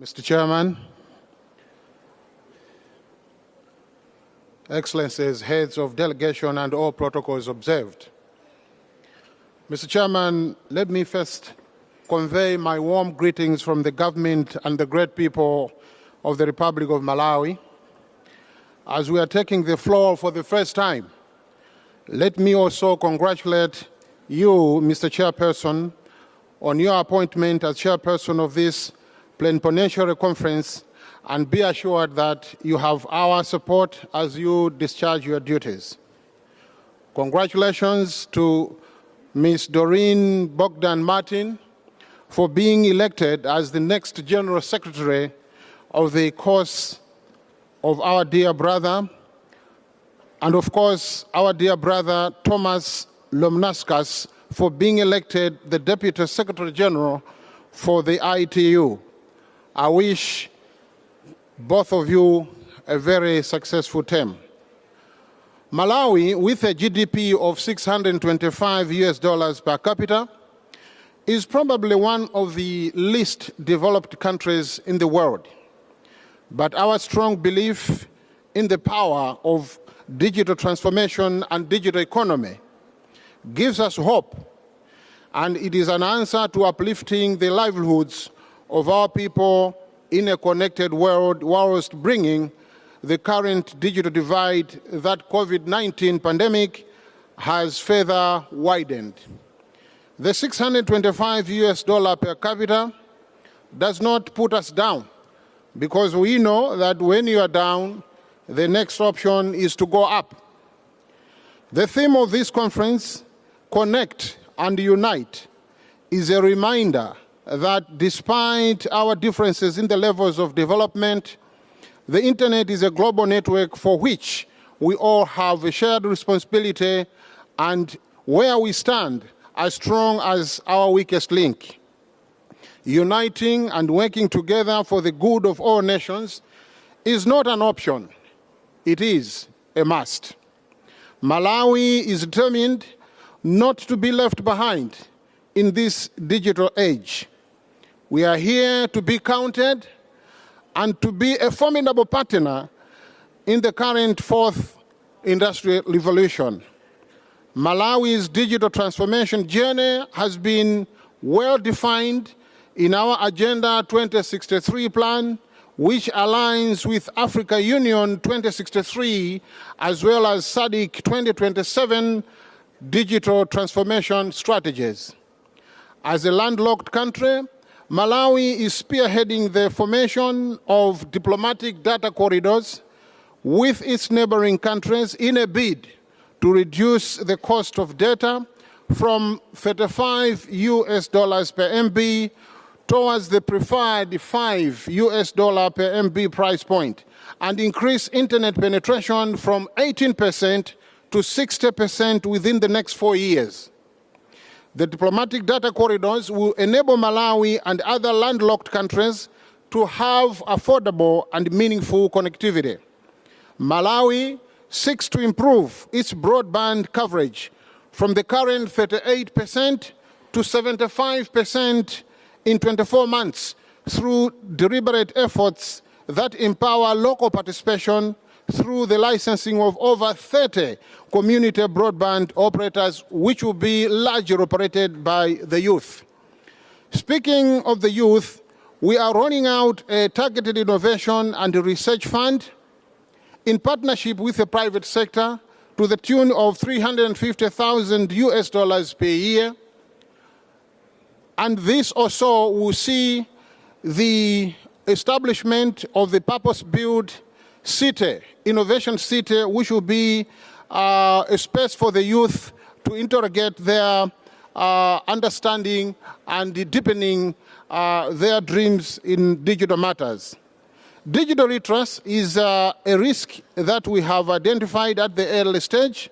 Mr. Chairman, Excellencies, heads of delegation and all protocols observed. Mr. Chairman, let me first convey my warm greetings from the government and the great people of the Republic of Malawi. As we are taking the floor for the first time, let me also congratulate you, Mr. Chairperson, on your appointment as chairperson of this plenipotentiary conference and be assured that you have our support as you discharge your duties. Congratulations to Ms. Doreen Bogdan Martin for being elected as the next General Secretary of the cause of our dear brother, and of course, our dear brother Thomas Lamanauskas for being elected the Deputy Secretary General for the ITU. I wish both of you a very successful term. Malawi, with a GDP of 625 US dollars per capita, is probably one of the least developed countries in the world. But our strong belief in the power of digital transformation and digital economy gives us hope, and it is an answer to uplifting the livelihoods of our people in a connected world whilst bringing the current digital divide that COVID-19 pandemic has further widened. The 625 US dollar per capita does not put us down because we know that when you are down, the next option is to go up. The theme of this conference, Connect and Unite, is a reminder that despite our differences in the levels of development, the internet is a global network for which we all have a shared responsibility and where we stand as strong as our weakest link. Uniting and working together for the good of all nations is not an option, it is a must. Malawi is determined not to be left behind in this digital age. We are here to be counted and to be a formidable partner in the current fourth industrial revolution. Malawi's digital transformation journey has been well defined in our Agenda 2063 plan, which aligns with Africa Union 2063 as well as SADC 2027 digital transformation strategies. As a landlocked country, Malawi is spearheading the formation of diplomatic data corridors with its neighboring countries in a bid to reduce the cost of data from 35 US dollars per MB towards the preferred 5 US dollar per MB price point and increase internet penetration from 18% to 60% within the next four years. The diplomatic data corridors will enable Malawi and other landlocked countries to have affordable and meaningful connectivity. Malawi seeks to improve its broadband coverage from the current 38% to 75% in 24 months through deliberate efforts that empower local participation through the licensing of over 30 community broadband operators, which will be largely operated by the youth. Speaking of the youth, we are rolling out a targeted innovation and research fund in partnership with the private sector to the tune of 350,000 US dollars per year. And this also will see the establishment of the purpose-built city, innovation city, which will be uh, a space for the youth to interrogate their uh, understanding and deepening uh, their dreams in digital matters. Digital literacy is uh, a risk that we have identified at the early stage.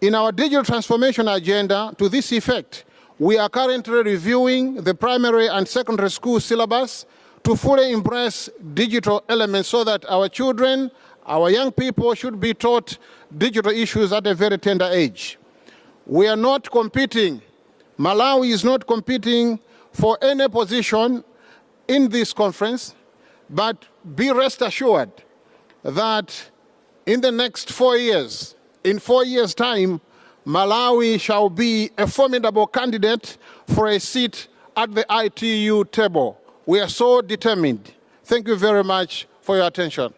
In our digital transformation agenda, to this effect, we are currently reviewing the primary and secondary school syllabus to fully embrace digital elements so that our children, our young people should be taught digital issues at a very tender age. We are not competing, Malawi is not competing for any position in this conference, but be rest assured that in the next four years, in four years' time, Malawi shall be a formidable candidate for a seat at the ITU table. We are so determined. Thank you very much for your attention.